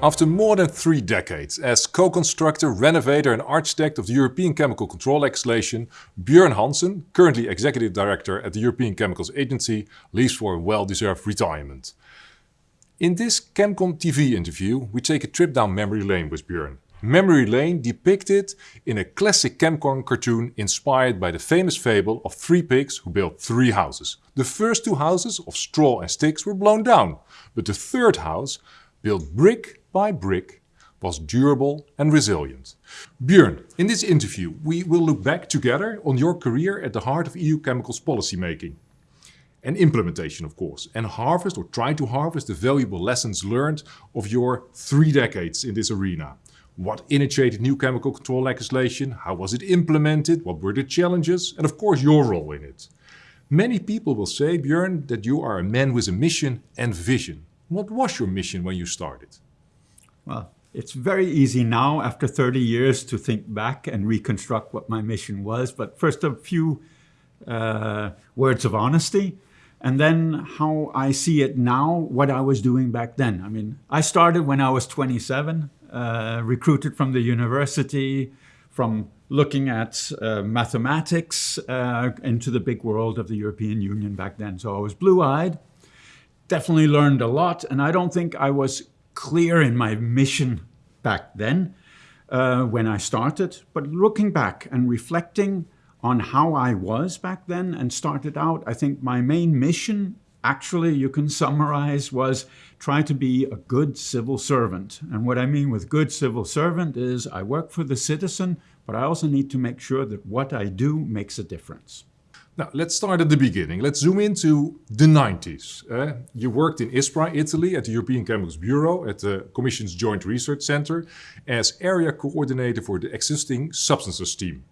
After more than three decades as co-constructor, renovator and architect of the European Chemical Control legislation, Björn Hansen, currently Executive Director at the European Chemicals Agency, leaves for a well-deserved retirement. In this Chemcom TV interview, we take a trip down memory lane with Björn. Memory lane depicted in a classic Chemcom cartoon inspired by the famous fable of three pigs who built three houses. The first two houses of straw and sticks were blown down, but the third house, built brick by brick was durable and resilient. Björn, in this interview we will look back together on your career at the heart of EU chemicals policy making and implementation of course and harvest or try to harvest the valuable lessons learned of your three decades in this arena. What initiated new chemical control legislation, how was it implemented, what were the challenges and of course your role in it. Many people will say, Björn, that you are a man with a mission and vision. What was your mission when you started? Well, it's very easy now after 30 years to think back and reconstruct what my mission was. But first, a few uh, words of honesty. And then how I see it now, what I was doing back then. I mean, I started when I was 27, uh, recruited from the university, from looking at uh, mathematics uh, into the big world of the European Union back then. So I was blue-eyed, definitely learned a lot, and I don't think I was clear in my mission back then uh, when I started, but looking back and reflecting on how I was back then and started out, I think my main mission actually you can summarize was try to be a good civil servant. And what I mean with good civil servant is I work for the citizen, but I also need to make sure that what I do makes a difference. Now, let's start at the beginning. Let's zoom into the 90s. Uh, you worked in ISPRA, Italy, at the European Chemicals Bureau, at the Commission's Joint Research Center, as area coordinator for the existing substances team.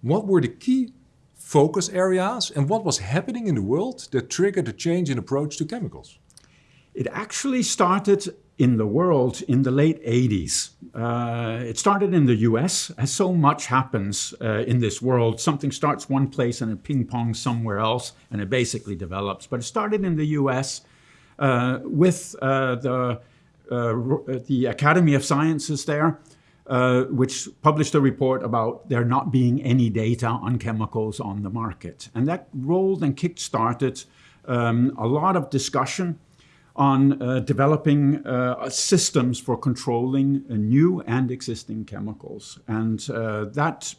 What were the key focus areas and what was happening in the world that triggered a change in approach to chemicals? It actually started in the world in the late 80s. Uh, it started in the US, as so much happens uh, in this world. Something starts one place and it ping-pongs somewhere else, and it basically develops. But it started in the US uh, with uh, the, uh, the Academy of Sciences there, uh, which published a report about there not being any data on chemicals on the market. And that rolled and kick-started um, a lot of discussion on uh, developing uh, systems for controlling uh, new and existing chemicals. And uh, that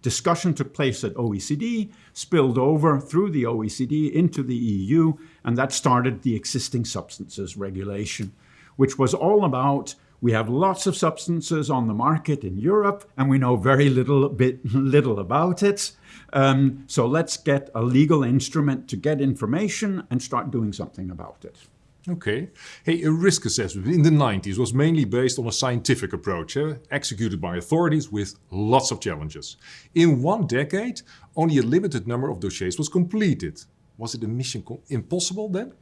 discussion took place at OECD, spilled over through the OECD into the EU, and that started the existing substances regulation, which was all about we have lots of substances on the market in Europe, and we know very little bit little about it. Um, so let's get a legal instrument to get information and start doing something about it. Okay. Hey, a risk assessment in the 90s was mainly based on a scientific approach, eh? executed by authorities with lots of challenges. In one decade, only a limited number of dossiers was completed. Was it a mission impossible then?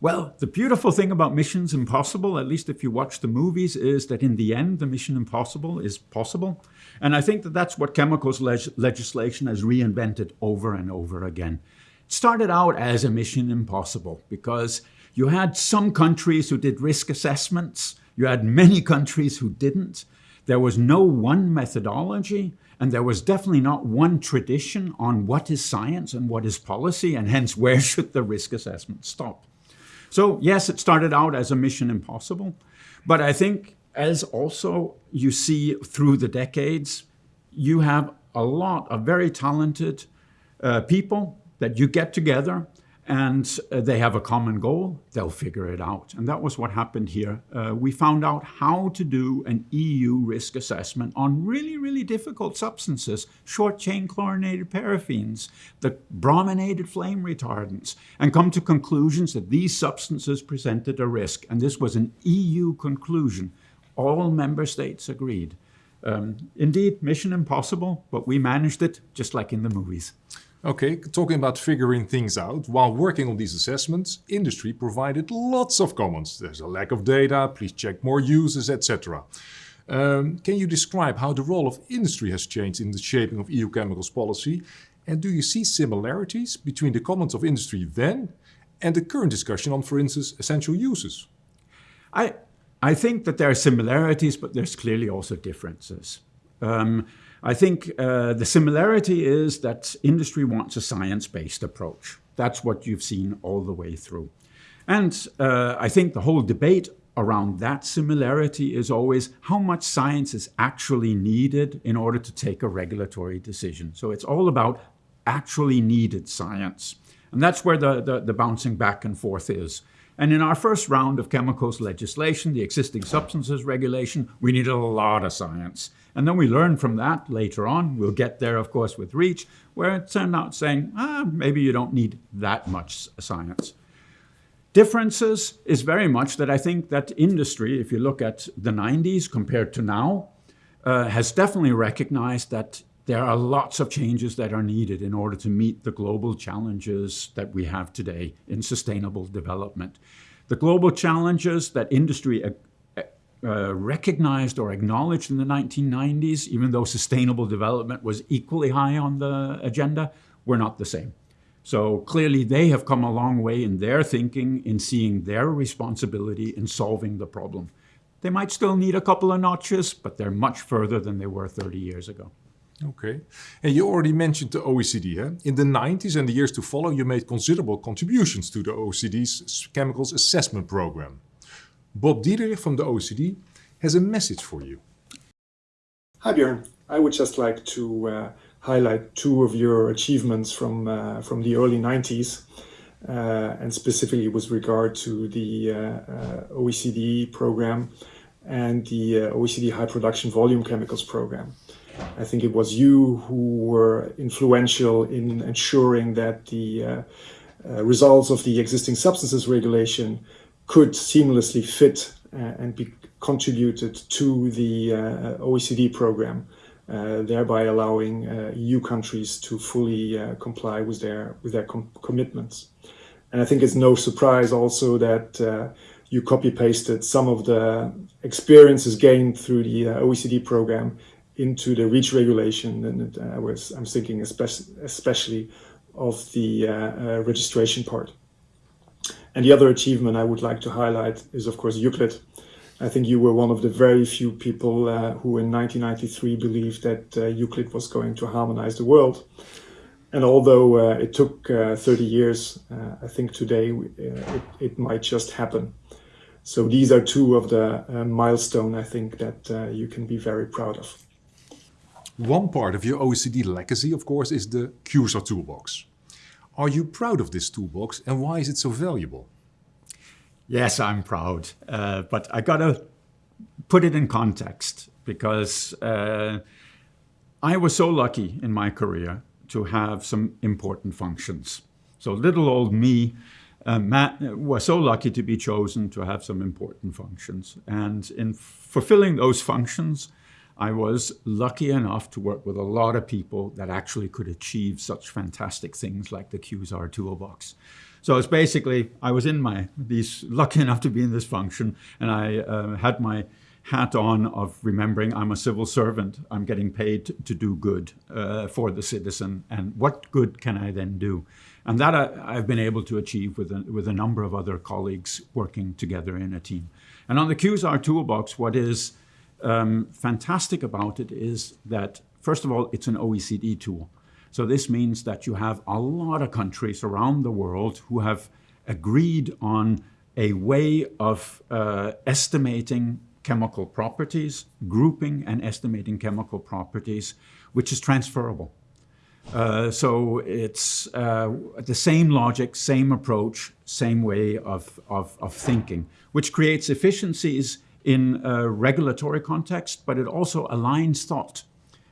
Well, the beautiful thing about Missions Impossible, at least if you watch the movies, is that in the end, the Mission Impossible is possible. And I think that that's what chemicals leg legislation has reinvented over and over again. It started out as a Mission Impossible because you had some countries who did risk assessments. You had many countries who didn't. There was no one methodology, and there was definitely not one tradition on what is science and what is policy, and hence where should the risk assessment stop. So yes, it started out as a mission impossible, but I think as also you see through the decades, you have a lot of very talented uh, people that you get together and uh, they have a common goal, they'll figure it out. And that was what happened here. Uh, we found out how to do an EU risk assessment on really, really difficult substances, short-chain chlorinated paraffins, the brominated flame retardants, and come to conclusions that these substances presented a risk. And this was an EU conclusion. All member states agreed. Um, indeed, mission impossible, but we managed it just like in the movies. Okay, talking about figuring things out, while working on these assessments, industry provided lots of comments. There's a lack of data, please check more uses, etc. Um, can you describe how the role of industry has changed in the shaping of EU chemicals policy? And do you see similarities between the comments of industry then and the current discussion on, for instance, essential uses? I, I think that there are similarities, but there's clearly also differences. Um, I think uh, the similarity is that industry wants a science-based approach. That's what you've seen all the way through. And uh, I think the whole debate around that similarity is always how much science is actually needed in order to take a regulatory decision. So it's all about actually needed science. And that's where the, the, the bouncing back and forth is. And in our first round of chemicals legislation, the existing substances regulation, we needed a lot of science. And then we learn from that later on. We'll get there, of course, with REACH, where it turned out saying, ah, maybe you don't need that much science. Differences is very much that I think that industry, if you look at the 90s compared to now, uh, has definitely recognized that there are lots of changes that are needed in order to meet the global challenges that we have today in sustainable development. The global challenges that industry uh, uh, recognized or acknowledged in the 1990s, even though sustainable development was equally high on the agenda, were not the same. So clearly they have come a long way in their thinking, in seeing their responsibility in solving the problem. They might still need a couple of notches, but they're much further than they were 30 years ago. Okay. And you already mentioned the OECD. Huh? In the 90s and the years to follow, you made considerable contributions to the OECD's chemicals assessment program. Bob Diderich from the OECD has a message for you. Hi Björn. I would just like to uh, highlight two of your achievements from, uh, from the early 90s. Uh, and specifically with regard to the uh, uh, OECD program and the uh, OECD High Production Volume Chemicals program. I think it was you who were influential in ensuring that the uh, uh, results of the existing substances regulation could seamlessly fit uh, and be contributed to the uh, OECD program, uh, thereby allowing uh, EU countries to fully comply with their with their com commitments. And I think it's no surprise also that you copy pasted some of the experiences gained through the OECD program into the REACH regulation, and uh, I was I'm thinking especially especially of the uh, uh, registration part. And the other achievement I would like to highlight is of course IUCLID. I think you were one of the very few people uh, who in 1993 believed that uh, IUCLID was going to harmonize the world. And although uh, it took 30 years, I think today it, it, might just happen. So these are two of the milestone I think that you can be very proud of. One part of your OECD legacy, of course, is the QSAR toolbox. Are you proud of this toolbox and why is it so valuable? Yes, I'm proud, uh, but I gotta put it in context because uh, I was so lucky in my career to have some important functions. So little old me uh, Matt was so lucky to be chosen to have some important functions. And in fulfilling those functions, I was lucky enough to work with a lot of people that actually could achieve such fantastic things like the QSAR toolbox. So it's basically, I was in my, these, lucky enough to be in this function, and I uh, had my hat on of remembering I'm a civil servant. I'm getting paid to do good uh, for the citizen, and what good can I then do? And that I, have been able to achieve with a, with a number of other colleagues working together in a team. And on the QSAR toolbox, what is um, fantastic about it is that, first of all, it's an OECD tool. So this means that you have a lot of countries around the world who have agreed on a way of uh, estimating chemical properties, grouping and estimating chemical properties, which is transferable. Uh, so it's uh, the same logic, same approach, same way of, of, of thinking, which creates efficiencies in a regulatory context, but it also aligns thought.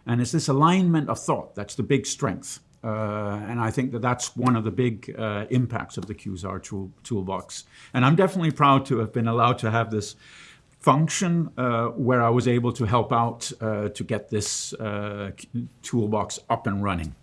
And it's this alignment of thought that's the big strength. Uh, and I think that that's one of the big uh, impacts of the QSAR tool, toolbox. And I'm definitely proud to have been allowed to have this function uh, where I was able to help out uh, to get this uh, toolbox up and running.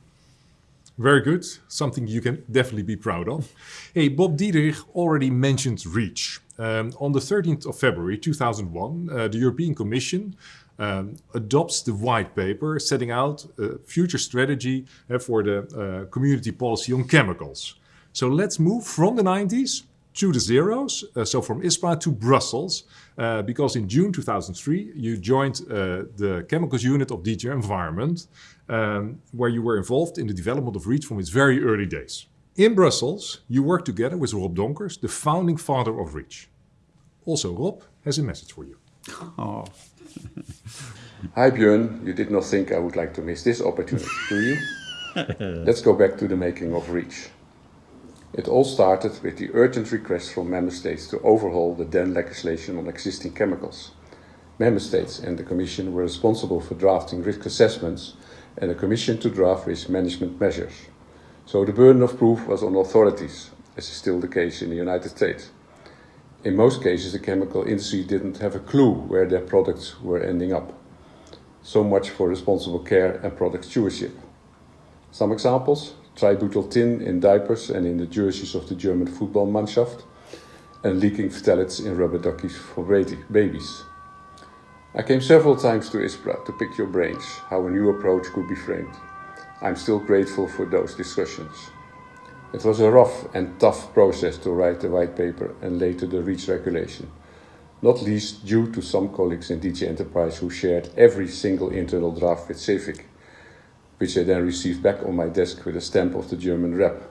Very good. Something you can definitely be proud of. Hey, Bob Diderich already mentioned REACH. Um, on the 13th of February 2001, uh, the European Commission um, adopts the white paper setting out a future strategy uh, for the uh, community policy on chemicals. So let's move from the 90s to the zeros, uh, so from ISPRA to Brussels, uh, because in June 2003 you joined uh, the chemicals unit of DG Environment, um, where you were involved in the development of REACH from its very early days. In Brussels, you worked together with Rob Donkers, the founding father of REACH. Also, Rob has a message for you. Oh. Hi Björn, you did not think I would like to miss this opportunity, do you? Let's go back to the making of REACH. It all started with the urgent request from member states to overhaul the then legislation on existing chemicals. Member states and the Commission were responsible for drafting risk assessments and the Commission to draft risk management measures. So the burden of proof was on authorities, as is still the case in the United States. In most cases, the chemical industry didn't have a clue where their products were ending up. So much for responsible care and product stewardship. Some examples tributyl tin in diapers and in the jerseys of the German football Mannschaft, and leaking phthalates in rubber duckies for babies. I came several times to ISPRA to pick your brains how a new approach could be framed. I'm still grateful for those discussions. It was a rough and tough process to write the white paper and later the REACH regulation, not least due to some colleagues in DG Enterprise who shared every single internal draft with CEFIC which I then received back on my desk with a stamp of the German rep.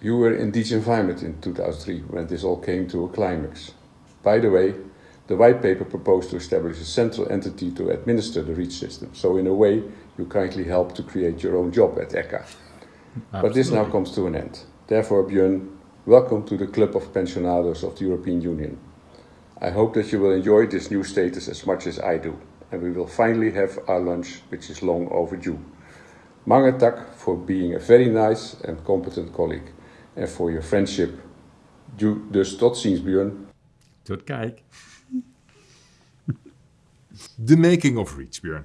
You were in DG Environment in 2003 when this all came to a climax. By the way, the white paper proposed to establish a central entity to administer the REACH system. So in a way, you kindly helped to create your own job at ECHA. But this now comes to an end. Therefore, Björn, welcome to the Club of Pensionados of the European Union. I hope that you will enjoy this new status as much as I do and we will finally have our lunch, which is long overdue. Mange tak for being a very nice and competent colleague and for your friendship. Dus tot ziens, Björn. Tot kijk. the making of REACH, Björn.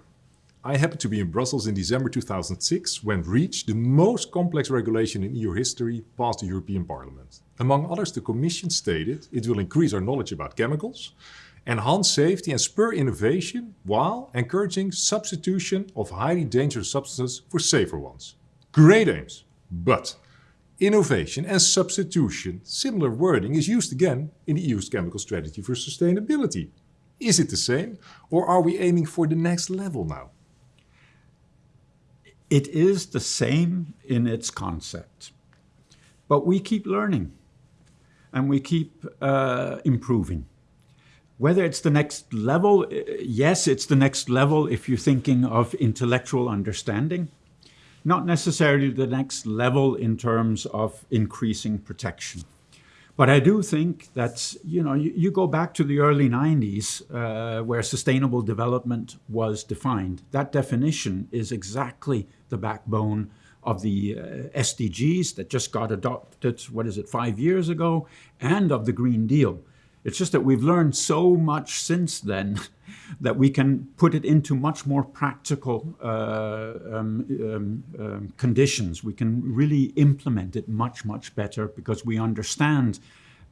I happened to be in Brussels in December 2006 when REACH, the most complex regulation in EU history, passed the European Parliament. Among others, the Commission stated it will increase our knowledge about chemicals, enhance safety and spur innovation while encouraging substitution of highly dangerous substances for safer ones. Great aims, but innovation and substitution, similar wording is used again in the EU's chemical strategy for sustainability. Is it the same or are we aiming for the next level now? It is the same in its concept, but we keep learning and we keep uh, improving. Whether it's the next level, uh, yes, it's the next level if you're thinking of intellectual understanding, not necessarily the next level in terms of increasing protection. But I do think that, you know, you, you go back to the early 90s uh, where sustainable development was defined. That definition is exactly the backbone of the uh, SDGs that just got adopted, what is it, five years ago, and of the Green Deal. It's just that we've learned so much since then that we can put it into much more practical uh, um, um, um, conditions. We can really implement it much, much better because we understand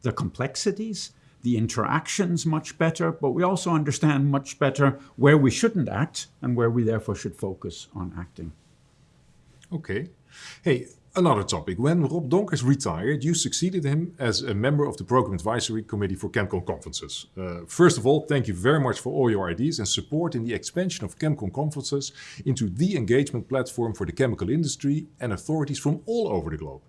the complexities, the interactions much better, but we also understand much better where we shouldn't act and where we therefore should focus on acting. Okay. Hey, Another topic. When Rob Donkers retired, you succeeded him as a member of the Program Advisory Committee for ChemCon conferences. Uh, first of all, thank you very much for all your ideas and support in the expansion of ChemCon conferences into the engagement platform for the chemical industry and authorities from all over the globe.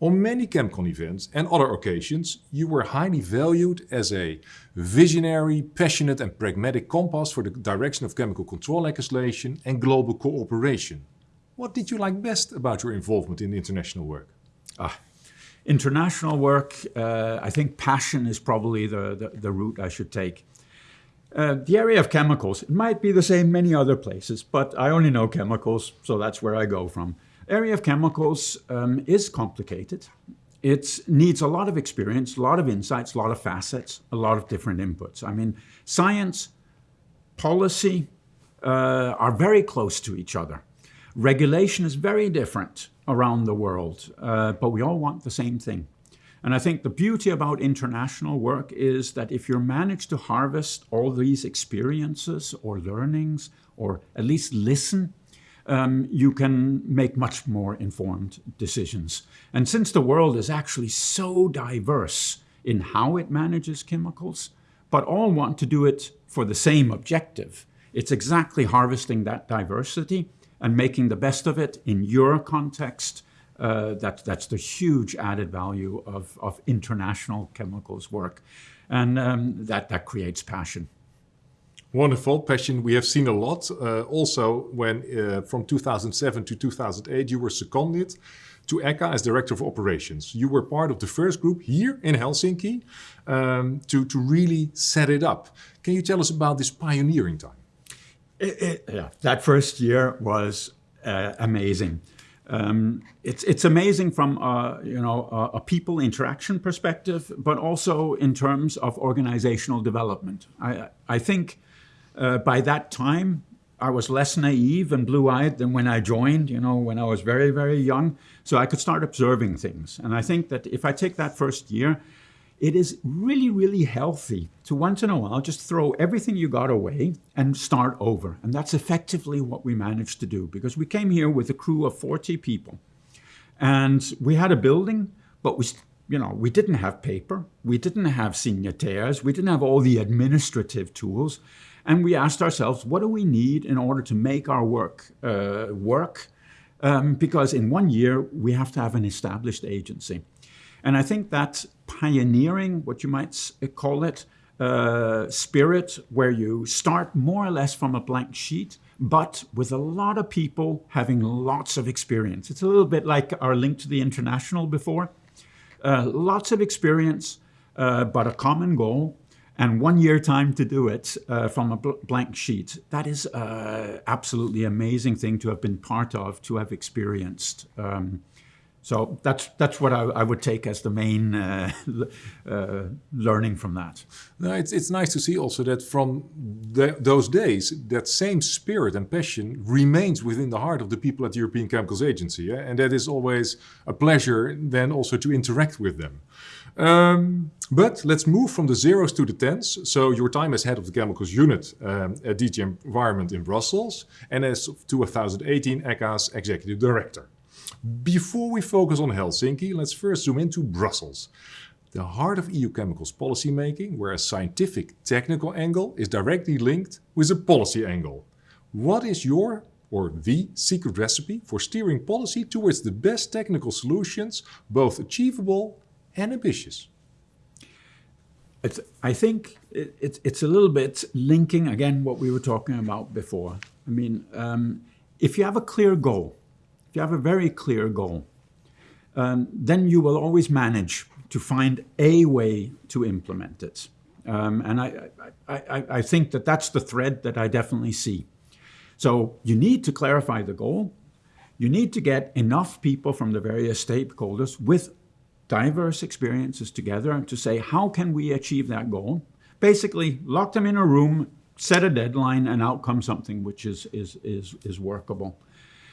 On many ChemCon events and other occasions, you were highly valued as a visionary, passionate and pragmatic compass for the direction of chemical control legislation and global cooperation. What did you like best about your involvement in the international work? Ah, international work, uh, I think passion is probably the, the, the route I should take. Uh, the area of chemicals, it might be the same many other places, but I only know chemicals, so that's where I go from. Area of chemicals um, is complicated. It needs a lot of experience, a lot of insights, a lot of facets, a lot of different inputs. I mean, science, policy uh, are very close to each other. Regulation is very different around the world, uh, but we all want the same thing. And I think the beauty about international work is that if you manage to harvest all these experiences or learnings, or at least listen, um, you can make much more informed decisions. And since the world is actually so diverse in how it manages chemicals, but all want to do it for the same objective, it's exactly harvesting that diversity and making the best of it in your context. Uh, that, that's the huge added value of, of international chemicals work. And um, that, that creates passion. Wonderful passion. We have seen a lot. Uh, also, when uh, from 2007 to 2008, you were seconded to ECHA as Director of Operations. You were part of the first group here in Helsinki um, to, to really set it up. Can you tell us about this pioneering time? It, it, yeah, that first year was uh, amazing. Um, it's it's amazing from a, you know a, a, people interaction perspective, but also in terms of organizational development. I I think uh, by that time, I was less naive and blue-eyed than when I joined, you know, when I was very, very young. So I could start observing things. And I think that if I take that first year, it is really, really healthy to once in a while just throw everything you got away and start over. And that's effectively what we managed to do because we came here with a crew of 40 people. And we had a building, but we you know, we didn't have paper, we didn't have signatures, we didn't have all the administrative tools. And we asked ourselves, what do we need in order to make our work uh, work? Um, because in one year, we have to have an established agency. And I think that pioneering, what you might call it, uh, spirit, where you start more or less from a blank sheet, but with a lot of people having lots of experience. It's a little bit like our link to the international before. Uh, lots of experience, uh, but a common goal and one year time to do it uh, from a bl blank sheet. That is uh, absolutely amazing thing to have been part of, to have experienced. Um, so that's that's what I, I, would take as the main uh, uh, learning from that. No, it's it's nice to see also that from the, those days, that same spirit and passion remains within the heart of the people at the European Chemicals Agency, yeah? and that is always a pleasure then also to interact with them. Um, but let's move from the zeros to the tens. So your time as head of the chemicals unit um, at DG Environment in Brussels and as of 2018 ECHA's executive director. Before we focus on Helsinki, let's first zoom into Brussels. The heart of EU chemicals policy making, where a scientific technical angle is directly linked with a policy angle. What is your or the secret recipe for steering policy towards the best technical solutions, both achievable and ambitious. It's, I think it, it's, it's a little bit linking again what we were talking about before. I mean, um, if you have a clear goal, if you have a very clear goal, um, then you will always manage to find a way to implement it. Um, and I, I, I, I think that that's the thread that I definitely see. So you need to clarify the goal. You need to get enough people from the various stakeholders with diverse experiences together to say, how can we achieve that goal? Basically, lock them in a room, set a deadline, and out comes something which is, is, is, is workable.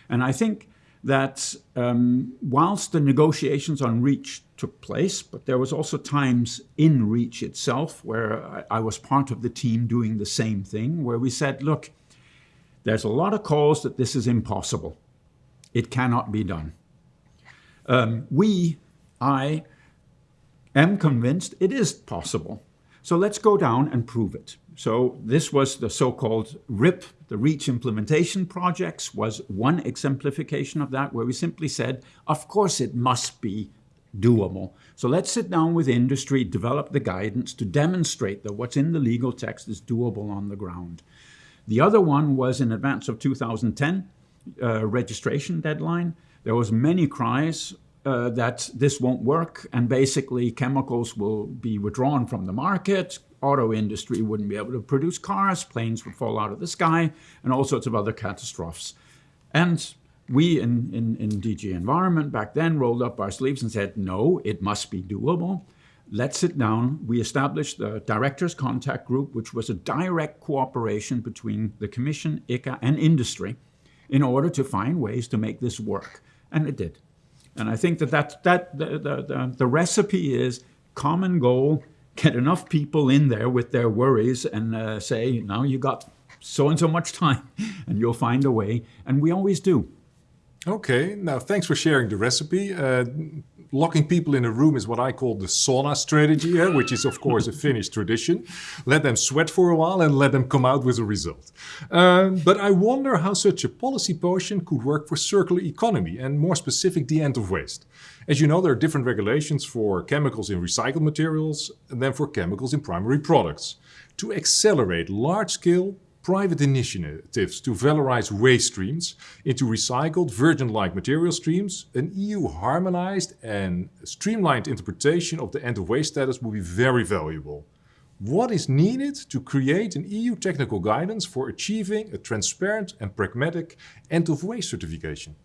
And I think that um, whilst the negotiations on REACH took place, but there was also times in REACH itself where I, I was part of the team doing the same thing, where we said, look, there's a lot of calls that this is impossible. It cannot be done. Um, we I am convinced it is possible. So let's go down and prove it. So this was the so-called RIP, the REACH implementation projects, was one exemplification of that, where we simply said, of course it must be doable. So let's sit down with industry, develop the guidance to demonstrate that what's in the legal text is doable on the ground. The other one was in advance of 2010 uh, registration deadline. There was many cries uh, that this won't work and basically chemicals will be withdrawn from the market, auto industry wouldn't be able to produce cars, planes would fall out of the sky, and all sorts of other catastrophes. And we in, in, in DG Environment back then rolled up our sleeves and said, no, it must be doable. Let's sit down. We established the Directors Contact Group, which was a direct cooperation between the Commission, ECHA, and industry in order to find ways to make this work. And it did. And I think that, that, that the, the, the, recipe is common goal, get enough people in there with their worries and uh, say, now you got so and so much time and you'll find a way. And we always do. Okay, now thanks for sharing the recipe. Uh, locking people in a room is what I call the sauna strategy, eh, which is of course a Finnish tradition. Let them sweat for a while and let them come out with a result. Um, but I wonder how such a policy potion could work for circular economy and more specific the end of waste. As you know, there are different regulations for chemicals in recycled materials than for chemicals in primary products. To accelerate large-scale private initiatives to valorize waste streams into recycled virgin-like material streams, an EU harmonized and streamlined interpretation of the end-of-waste status will be very valuable. What is needed to create an EU technical guidance for achieving a transparent and pragmatic end-of-waste certification?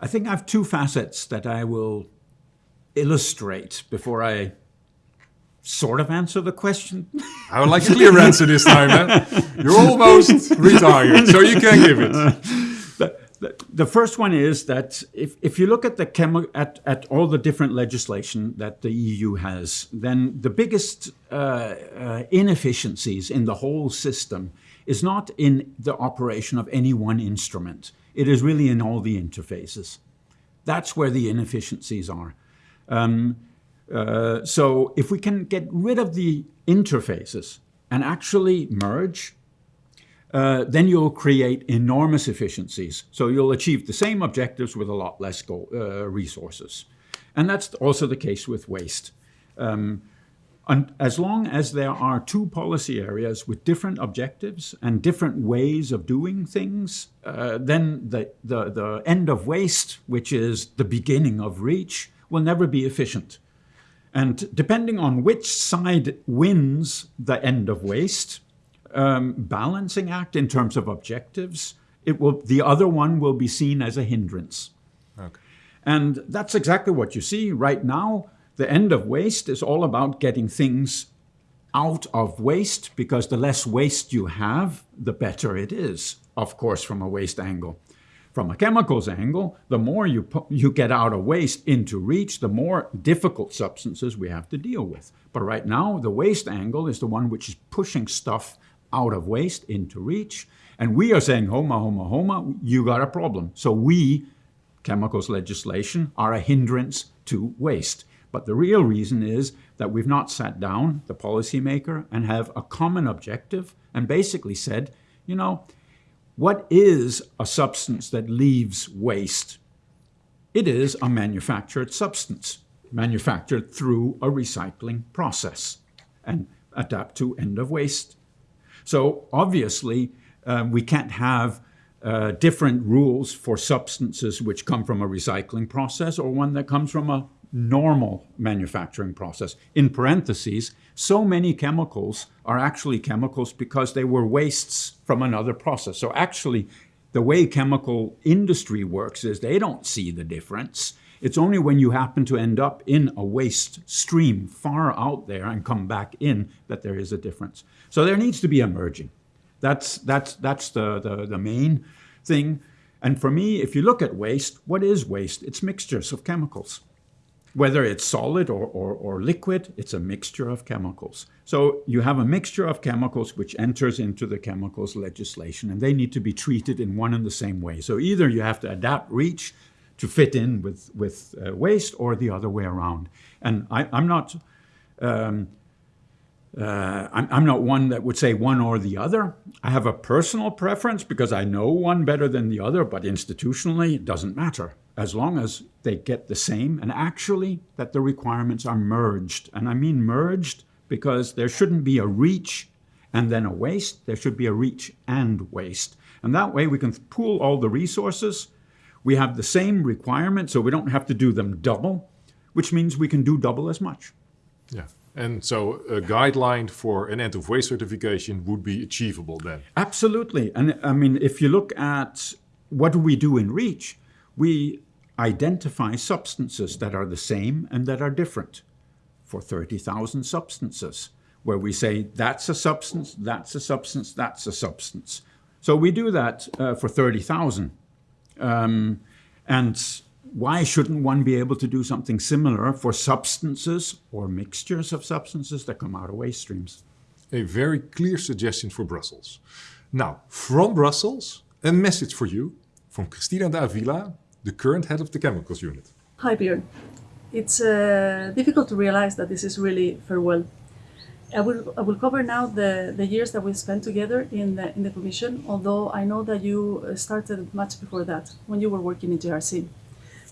I think I have two facets that I will illustrate before I sort of answer the question. I would like a clear answer this time. Man. You're almost retired, so you can give it. The, the, the, first one is that if, if you look at the chemi- at, at all the different legislation that the EU has, then the biggest uh, uh, inefficiencies in the whole system is not in the operation of any one instrument. It is really in all the interfaces. That's where the inefficiencies are. Um, uh, so if we can get rid of the interfaces and actually merge, uh, then you'll create enormous efficiencies. So you'll achieve the same objectives with a lot less go, uh, resources. And that's also the case with waste. Um, and as long as there are two policy areas with different objectives and different ways of doing things, uh, then the, the, the end of waste, which is the beginning of REACH, will never be efficient. And depending on which side wins the end of waste um, balancing act in terms of objectives, it will the other one will be seen as a hindrance. Okay. And that's exactly what you see right now. The end of waste is all about getting things out of waste because the less waste you have, the better it is, of course, from a waste angle. From a chemicals angle, the more you, you get out of waste into REACH, the more difficult substances we have to deal with. But right now, the waste angle is the one which is pushing stuff out of waste into REACH. And we are saying, homa, homa, homa, you got a problem. So we, chemicals legislation, are a hindrance to waste. But the real reason is that we've not sat down, the policymaker, and have a common objective and basically said, you know, what is a substance that leaves waste? It is a manufactured substance, manufactured through a recycling process and adapt to end of waste. So obviously, uh, we can't have uh, different rules for substances which come from a recycling process or one that comes from a normal manufacturing process. In parentheses, so many chemicals are actually chemicals because they were wastes from another process. So actually, the way chemical industry works is they don't see the difference. It's only when you happen to end up in a waste stream far out there and come back in that there is a difference. So there needs to be a merging. That's, that's, that's the, the, the main thing. And for me, if you look at waste, what is waste? It's mixtures of chemicals. Whether it's solid or, or, or, liquid, it's a mixture of chemicals. So you have a mixture of chemicals which enters into the chemicals legislation, and they need to be treated in one and the same way. So either you have to adapt REACH to fit in with, with uh, waste or the other way around. And I, am not um, uh, I'm, I'm, not one that would say one or the other. I have a personal preference because I know one better than the other, but institutionally, it doesn't matter as long as they get the same and actually that the requirements are merged. And I mean merged because there shouldn't be a reach and then a waste. There should be a reach and waste. And that way we can pool all the resources. We have the same requirement, so we don't have to do them double, which means we can do double as much. Yeah. And so a guideline for an end of waste certification would be achievable then? Absolutely. And I mean, if you look at what do we do in REACH, we identify substances that are the same and that are different for 30,000 substances, where we say that's a substance, that's a substance, that's a substance. So we do that uh, for 30,000. Um, and why shouldn't one be able to do something similar for substances or mixtures of substances that come out of waste streams? A very clear suggestion for Brussels. Now, from Brussels, a message for you from Cristina de Avila, the current head of the chemicals unit. Hi, Björn. It's uh, difficult to realize that this is really farewell. I will, I will cover now the, the years that we spent together in the, in the Commission, although I know that you uh, started much before that, when you were working in JRC.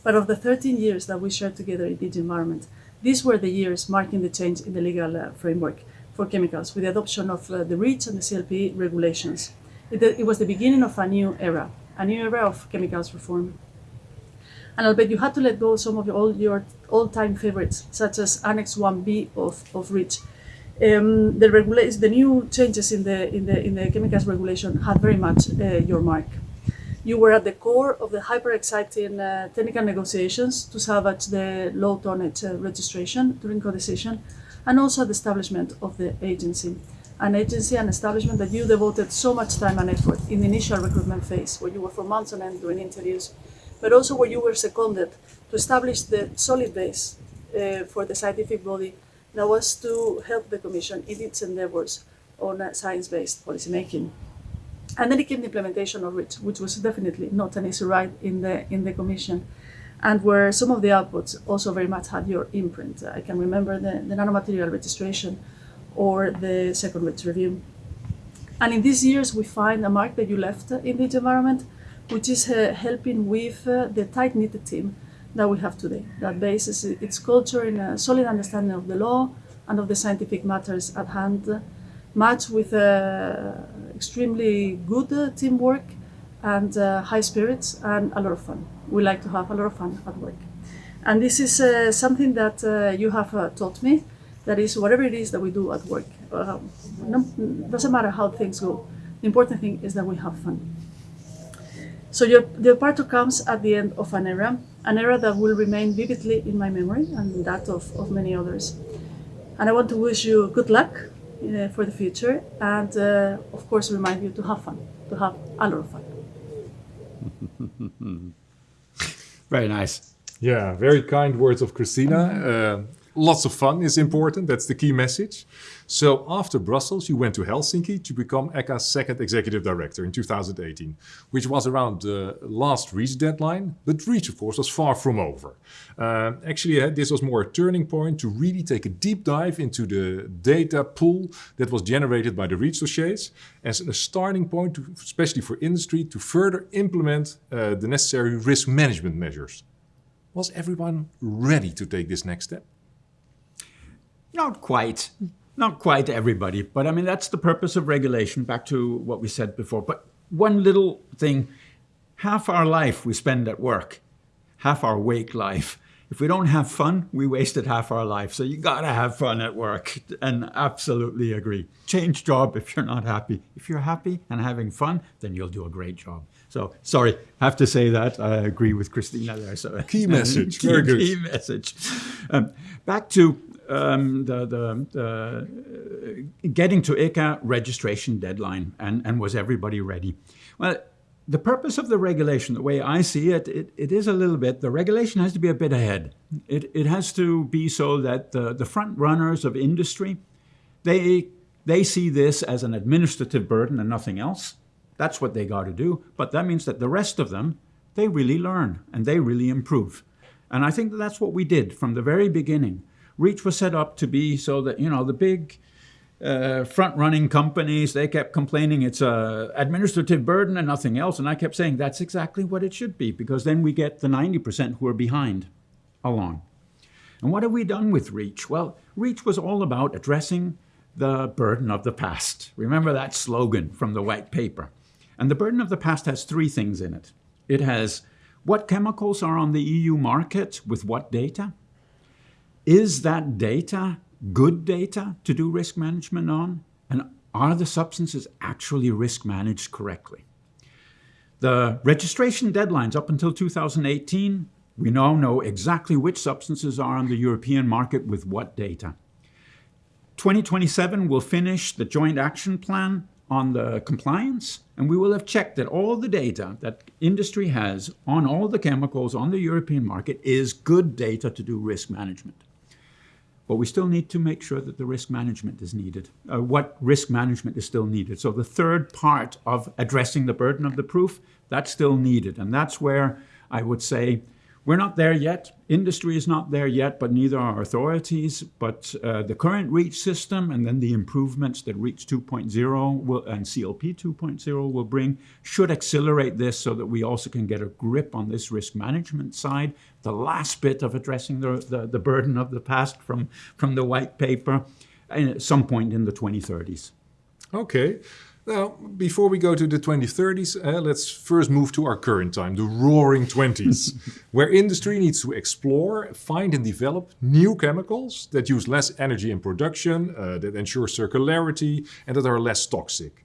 But of the 13 years that we shared together in DG Environment, these were the years marking the change in the legal uh, framework for chemicals with the adoption of uh, the REACH and the CLP regulations. It, it was the beginning of a new era, a new era of chemicals reform. And I'll bet you had to let go some of your, all your all-time favorites, such as Annex 1B of, of REACH. Um, the, the new changes in the, in, the, in the chemicals regulation had very much uh, your mark. You were at the core of the hyper-exciting uh, technical negotiations to salvage the low tonnage uh, registration during co-decision, and also the establishment of the agency. An agency and establishment that you devoted so much time and effort in the initial recruitment phase, where you were for months on end doing interviews, but also where you were seconded to establish the solid base uh, for the scientific body that was to help the Commission in its endeavors on uh, science-based policymaking. And then it came the implementation of REACH, which was definitely not an easy ride in the in the Commission, and where some of the outputs also very much had your imprint. I can remember the, the nanomaterial registration or the second review. And in these years, we find a mark that you left in the environment, which is uh, helping with uh, the tight-knit team that we have today, that bases its culture in a solid understanding of the law and of the scientific matters at hand, matched with uh, extremely good teamwork and high spirits and a lot of fun. We like to have a lot of fun at work. And this is uh, something that uh, you have uh, taught me, that is whatever it is that we do at work, no, doesn't matter how things go, the important thing is that we have fun. So your departure comes at the end of an era, an era that will remain vividly in my memory and that of, of many others. And I want to wish you good luck uh, for the future and, uh, of course, remind you to have fun, to have a lot of fun. Very nice. Yeah, very kind words of Cristina. Uh, lots of fun is important. That's the key message. So after Brussels, you went to Helsinki to become ECHA's second executive director in 2018, which was around the last REACH deadline. But REACH, of course, was far from over. Uh, actually, uh, this was more a turning point to really take a deep dive into the data pool that was generated by the REACH dossiers as a starting point, to, especially for industry, to further implement uh, the necessary risk management measures. Was everyone ready to take this next step? Not quite. Not quite everybody, but I mean, that's the purpose of regulation, back to what we said before. But one little thing, half our life we spend at work, half our wake life. If we don't have fun, we wasted half our life. So you gotta have fun at work and absolutely agree. Change job if you're not happy. If you're happy and having fun, then you'll do a great job. So sorry, have to say that. I agree with Cristina there. So key message, key, very good. Key message. Um, back to um, the, the, the uh, getting to ECHA registration deadline and, and was everybody ready? Well, the purpose of the regulation, the way I see it, it, it is a little bit, the regulation has to be a bit ahead. It, it has to be so that the, the front runners of industry, they, they see this as an administrative burden and nothing else. That's what they got to do. But that means that the rest of them, they really learn and they really improve. And I think that that's what we did from the very beginning. REACH was set up to be so that, you know, the big uh, front-running companies, they kept complaining it's a administrative burden and nothing else. And I kept saying that's exactly what it should be, because then we get the 90% who are behind along. And what have we done with REACH? Well, REACH was all about addressing the burden of the past. Remember that slogan from the white paper. And the burden of the past has three things in it. It has what chemicals are on the EU market with what data? Is that data good data to do risk management on? And are the substances actually risk managed correctly? The registration deadlines up until 2018, we now know exactly which substances are on the European market with what data. 2027 will finish the joint action plan on the compliance, and we will have checked that all the data that industry has on all the chemicals on the European market is good data to do risk management. But we still need to make sure that the risk management is needed, uh, what risk management is still needed. So the third part of addressing the burden of the proof, that's still needed. And that's where I would say we're not there yet. Industry is not there yet, but neither are authorities. But uh, the current REACH system and then the improvements that REACH 2.0 will, and CLP 2.0 will bring should accelerate this so that we also can get a grip on this risk management side. The last bit of addressing the, the, the burden of the past from, from the white paper at some point in the 2030s. Okay. Now, before we go to the 2030s, uh, let's first move to our current time, the roaring 20s, where industry needs to explore, find and develop new chemicals that use less energy in production, uh, that ensure circularity, and that are less toxic.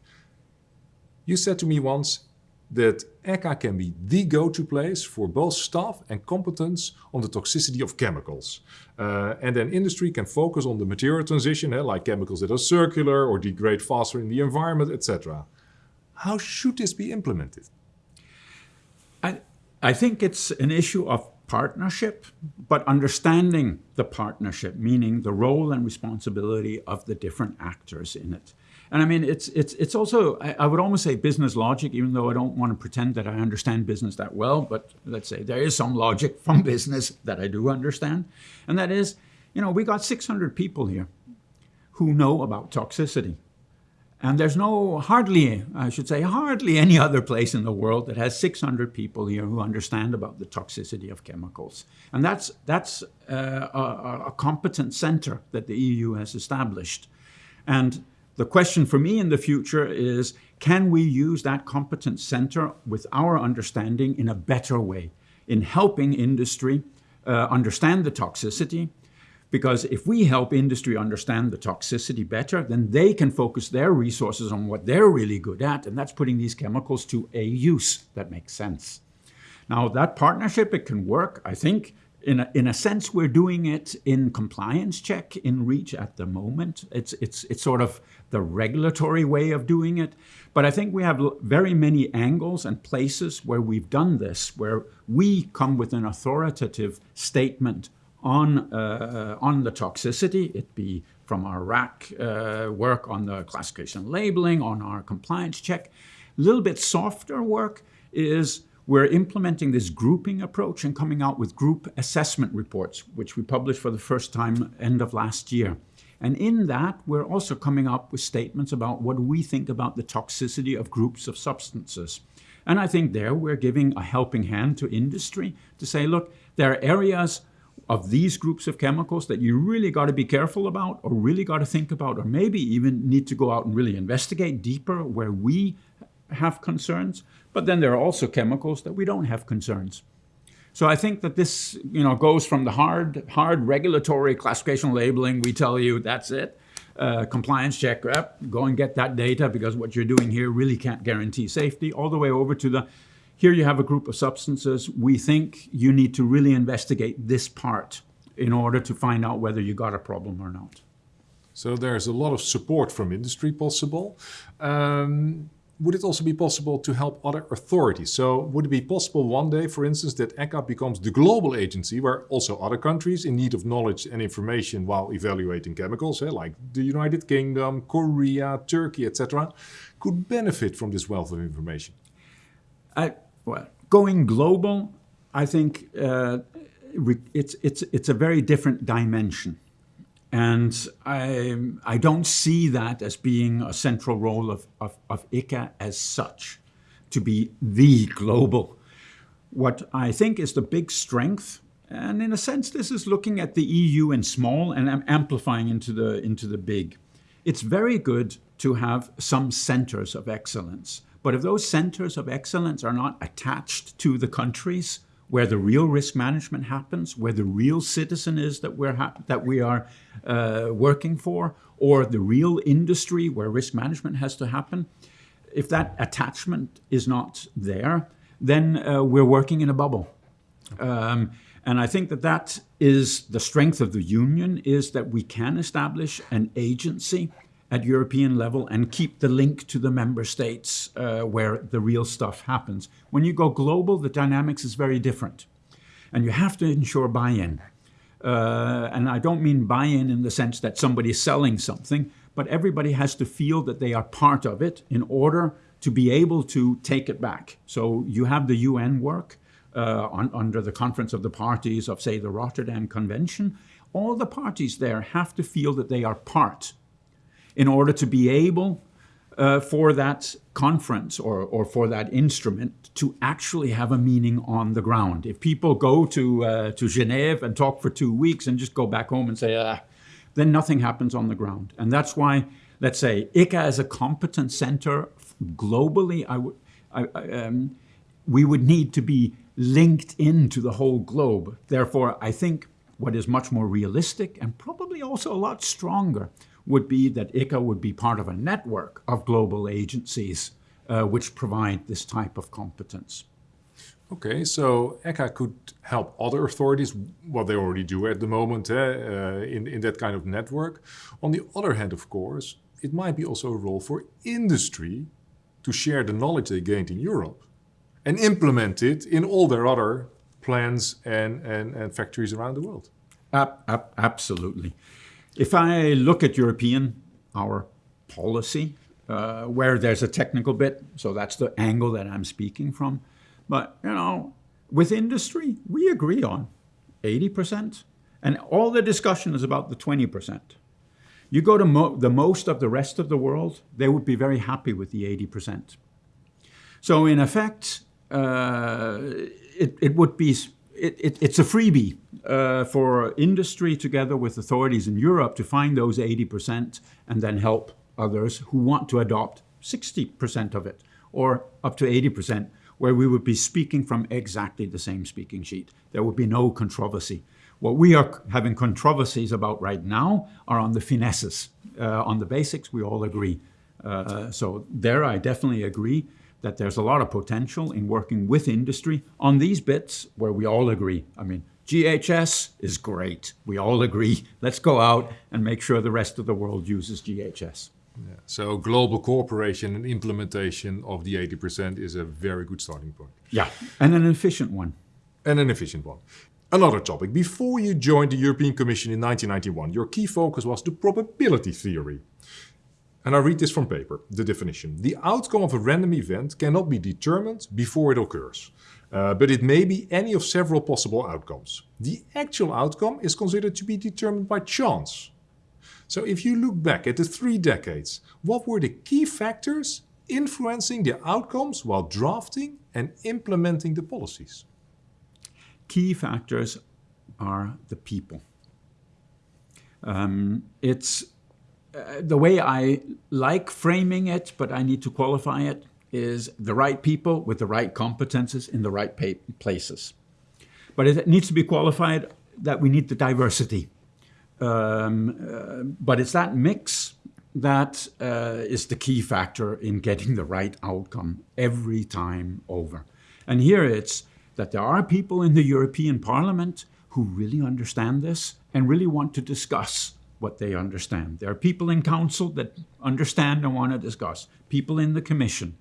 You said to me once, that ECHA can be the go-to place for both staff and competence on the toxicity of chemicals. Uh, and then industry can focus on the material transition, eh, like chemicals that are circular or degrade faster in the environment, etc. How should this be implemented? I, I think it's an issue of partnership, but understanding the partnership, meaning the role and responsibility of the different actors in it. And I mean, it's, it's, it's also, I, I, would almost say business logic, even though I don't want to pretend that I understand business that well, but let's say there is some logic from business that I do understand. And that is, you know, we got 600 people here who know about toxicity. And there's no, hardly, I should say, hardly any other place in the world that has 600 people here who understand about the toxicity of chemicals. And that's, that's uh, a, a competent center that the EU has established. And the question for me in the future is, can we use that competence center with our understanding in a better way, in helping industry uh, understand the toxicity? Because if we help industry understand the toxicity better, then they can focus their resources on what they're really good at, and that's putting these chemicals to a use that makes sense. Now, that partnership, it can work, I think, in a, in a sense, we're doing it in compliance check in REACH at the moment. It's, it's, it's sort of the regulatory way of doing it. But I think we have very many angles and places where we've done this, where we come with an authoritative statement on, uh, on the toxicity, it be from our RAC uh, work on the classification labeling, on our compliance check. A little bit softer work is we're implementing this grouping approach and coming out with group assessment reports, which we published for the first time end of last year. And in that, we're also coming up with statements about what we think about the toxicity of groups of substances. And I think there we're giving a helping hand to industry to say, look, there are areas of these groups of chemicals that you really got to be careful about or really got to think about or maybe even need to go out and really investigate deeper where we have concerns. But then there are also chemicals that we don't have concerns. So I think that this you know, goes from the hard, hard regulatory classification labeling, we tell you that's it, uh, compliance check, up, go and get that data because what you're doing here really can't guarantee safety, all the way over to the, here you have a group of substances, we think you need to really investigate this part in order to find out whether you got a problem or not. So there's a lot of support from industry possible. Um, would it also be possible to help other authorities? So would it be possible one day, for instance, that ECHA becomes the global agency where also other countries in need of knowledge and information while evaluating chemicals, eh, like the United Kingdom, Korea, Turkey, etc., could benefit from this wealth of information? I, well, going global, I think uh, it's, it's, it's a very different dimension. And I, I don't see that as being a central role of, of, of ECHA as such, to be the global. What I think is the big strength, and in a sense this is looking at the EU in small and amplifying into the, into the big. It's very good to have some centers of excellence. But if those centers of excellence are not attached to the countries, where the real risk management happens, where the real citizen is that, we're that we are uh, working for, or the real industry where risk management has to happen, if that attachment is not there, then uh, we're working in a bubble. Um, and I think that that is the strength of the union, is that we can establish an agency at European level and keep the link to the member states uh, where the real stuff happens. When you go global, the dynamics is very different. And you have to ensure buy-in. Uh, and I don't mean buy-in in the sense that somebody is selling something, but everybody has to feel that they are part of it in order to be able to take it back. So you have the UN work uh, on, under the Conference of the Parties of, say, the Rotterdam Convention. All the parties there have to feel that they are part in order to be able uh, for that conference or, or for that instrument to actually have a meaning on the ground. If people go to, uh, to Geneva and talk for two weeks and just go back home and say, ah, then nothing happens on the ground. And that's why, let's say, ECHA as a competence center globally, I, I, um, we would need to be linked into the whole globe. Therefore, I think what is much more realistic and probably also a lot stronger would be that ECHA would be part of a network of global agencies uh, which provide this type of competence. Okay, so ECHA could help other authorities, what they already do at the moment, eh, uh, in, in that kind of network. On the other hand, of course, it might be also a role for industry to share the knowledge they gained in Europe and implement it in all their other plants and, and, and factories around the world. absolutely. If I look at European, our policy, uh, where there's a technical bit, so that's the angle that I'm speaking from. But, you know, with industry, we agree on 80%, and all the discussion is about the 20%. You go to mo the most of the rest of the world, they would be very happy with the 80%. So in effect, uh, it, it would be it, it, it's a freebie uh, for industry together with authorities in Europe to find those 80% and then help others who want to adopt 60% of it or up to 80% where we would be speaking from exactly the same speaking sheet. There would be no controversy. What we are having controversies about right now are on the finesses. Uh, on the basics, we all agree. Uh, so there I definitely agree that there's a lot of potential in working with industry on these bits where we all agree. I mean, GHS is great. We all agree. Let's go out and make sure the rest of the world uses GHS. Yeah. So global cooperation and implementation of the 80% is a very good starting point. Yeah, and an efficient one. And an efficient one. Another topic. Before you joined the European Commission in 1991, your key focus was the probability theory. And I read this from paper, the definition. The outcome of a random event cannot be determined before it occurs, uh, but it may be any of several possible outcomes. The actual outcome is considered to be determined by chance. So if you look back at the three decades, what were the key factors influencing the outcomes while drafting and implementing the policies? Key factors are the people. Um, it's uh, the way I like framing it, but I need to qualify it, is the right people with the right competences in the right places. But it needs to be qualified that we need the diversity. Um, uh, but it's that mix that uh, is the key factor in getting the right outcome every time over. And here it's that there are people in the European Parliament who really understand this and really want to discuss what they understand. There are people in council that understand and want to discuss, people in the commission,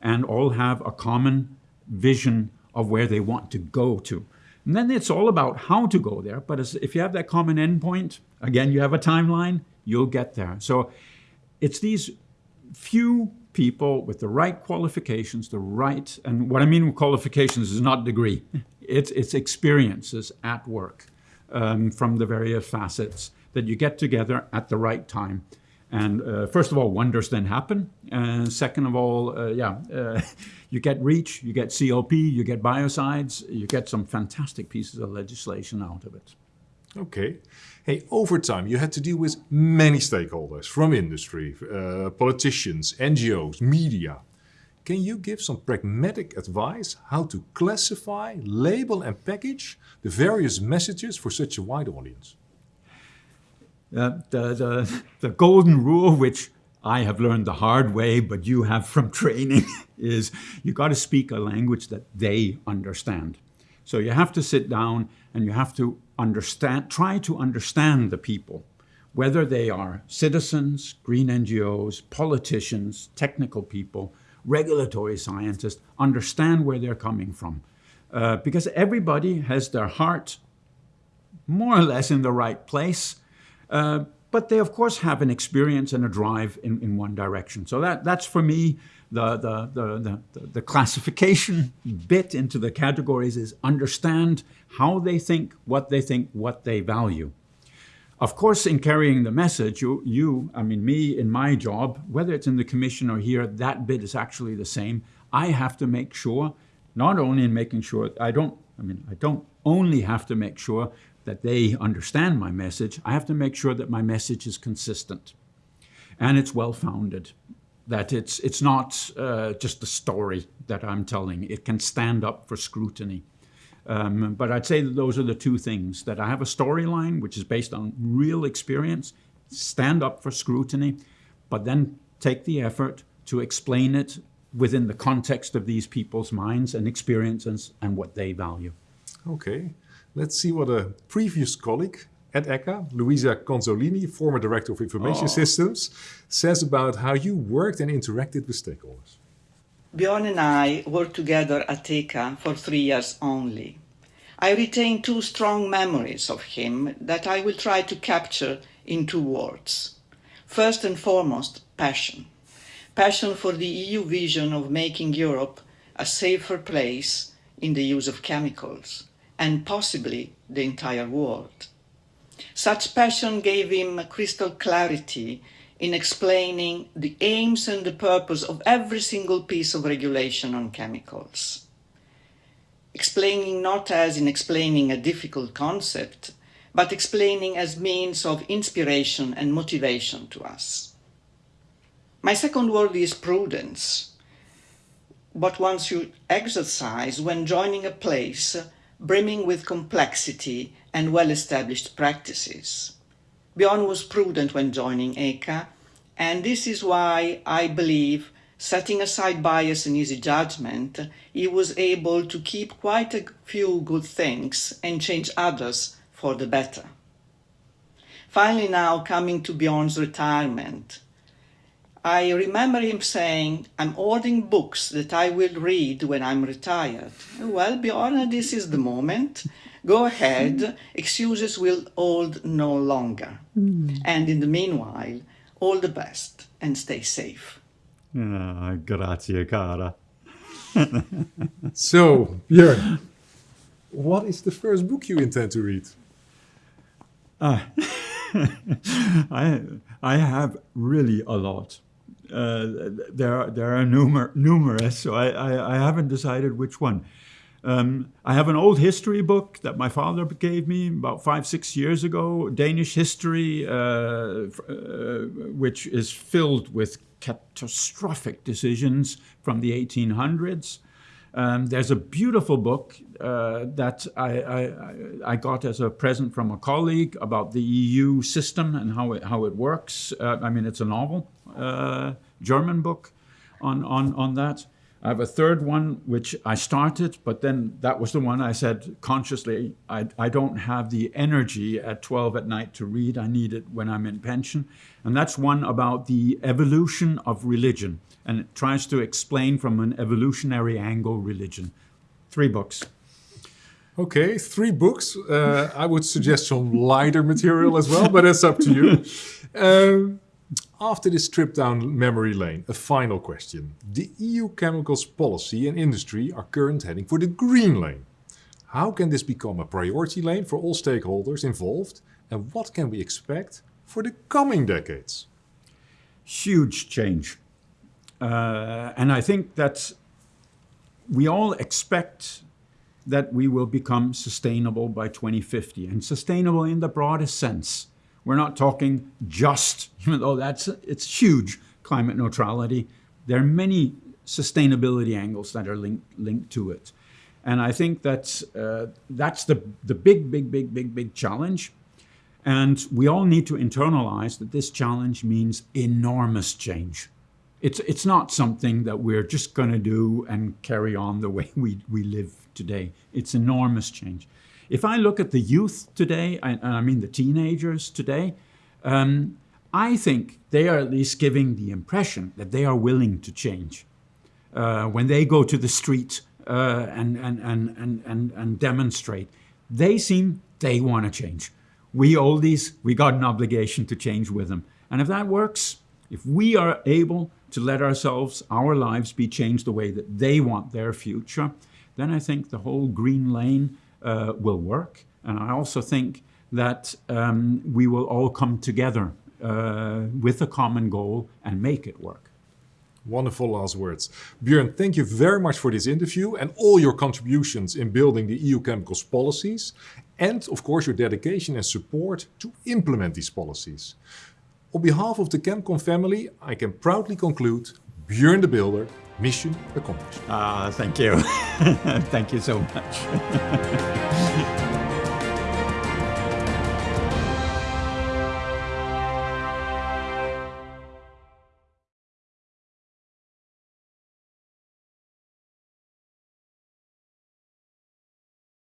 and all have a common vision of where they want to go to. And then it's all about how to go there. But if you have that common endpoint, again, you have a timeline, you'll get there. So it's these few people with the right qualifications, the right, and what I mean with qualifications is not degree, it's, it's experiences at work um, from the various facets that you get together at the right time. And uh, first of all, wonders then happen. And second of all, uh, yeah, uh, you get REACH, you get CLP, you get biocides, you get some fantastic pieces of legislation out of it. Okay. Hey, over time, you had to deal with many stakeholders from industry, uh, politicians, NGOs, media. Can you give some pragmatic advice how to classify, label and package the various messages for such a wide audience? Uh, the, the, the golden rule, which I have learned the hard way, but you have from training, is you got to speak a language that they understand. So you have to sit down and you have to understand, try to understand the people, whether they are citizens, green NGOs, politicians, technical people, regulatory scientists, understand where they're coming from. Uh, because everybody has their heart more or less in the right place. Uh, but they, of course, have an experience and a drive in, in one direction. So that, that's for me the, the, the, the, the classification bit into the categories is understand how they think, what they think, what they value. Of course, in carrying the message, you, you, I mean, me in my job, whether it's in the commission or here, that bit is actually the same. I have to make sure, not only in making sure, I don't, I mean, I don't only have to make sure that they understand my message, I have to make sure that my message is consistent and it's well-founded that it's, it's not uh, just a story that I'm telling. It can stand up for scrutiny. Um, but I'd say that those are the two things, that I have a storyline which is based on real experience, stand up for scrutiny, but then take the effort to explain it within the context of these people's minds and experiences and what they value. Okay, let's see what a previous colleague at ECHA, Luisa Consolini, former Director of Information oh. Systems, says about how you worked and interacted with stakeholders. Bjorn and I worked together at ECHA for three years only. I retain two strong memories of him that I will try to capture in two words. First and foremost, passion. Passion for the EU vision of making Europe a safer place in the use of chemicals, and possibly the entire world. Such passion gave him crystal clarity in explaining the aims and the purpose of every single piece of regulation on chemicals. Explaining not as in explaining a difficult concept, but explaining as means of inspiration and motivation to us. My second word is prudence, what one should exercise when joining a place brimming with complexity and well-established practices. Bjorn was prudent when joining ECHA, and this is why I believe, setting aside bias and easy judgment, he was able to keep quite a few good things and change others for the better. Finally now coming to Bjorn's retirement, I remember him saying, I'm ordering books that I will read when I'm retired. Well, Bjorn, this is the moment. Go ahead. Excuses will hold no longer. Mm. And in the meanwhile, all the best and stay safe. Ah, grazie, cara. so, Björn, what is the first book you intend to read? Uh, I, I have really a lot. Uh, there, there are numer numerous, so I, I, I, haven't decided which one. Um, I have an old history book that my father gave me about five, six years ago, Danish history, uh, uh, which is filled with catastrophic decisions from the 1800s. Um, there's a beautiful book uh, that I, I, I, got as a present from a colleague about the EU system and how it, how it works. Uh, I mean, it's a novel, uh, German book on, on, on that. I have a third one, which I started, but then that was the one I said consciously, I, I don't have the energy at 12 at night to read. I need it when I'm in pension. And that's one about the evolution of religion. And it tries to explain from an evolutionary angle religion. Three books. Okay, three books. Uh, I would suggest some lighter material as well, but it's up to you. Um, after this trip down memory lane, a final question. The EU chemicals policy and industry are currently heading for the green lane. How can this become a priority lane for all stakeholders involved and what can we expect for the coming decades? Huge change. Uh, and I think that we all expect that we will become sustainable by 2050 and sustainable in the broadest sense. We're not talking just, even though that's it's huge, climate neutrality. There are many sustainability angles that are linked, linked to it. And I think that uh, that's the, the big, big, big, big, big challenge. And we all need to internalize that this challenge means enormous change. It's, it's not something that we're just going to do and carry on the way we, we live today. It's enormous change. If I look at the youth today, and I mean the teenagers today, um, I think they are at least giving the impression that they are willing to change. Uh, when they go to the street uh, and, and, and, and, and, and demonstrate, they seem they want to change. We oldies, we got an obligation to change with them. And if that works, if we are able to let ourselves, our lives be changed the way that they want their future, then I think the whole green lane uh, will work. And I also think that um, we will all come together uh, with a common goal and make it work. Wonderful last words. Björn, thank you very much for this interview and all your contributions in building the EU chemicals policies and of course your dedication and support to implement these policies. On behalf of the ChemCon family, I can proudly conclude Björn de Builder, mission accomplished. Ah, thank you. thank you so much.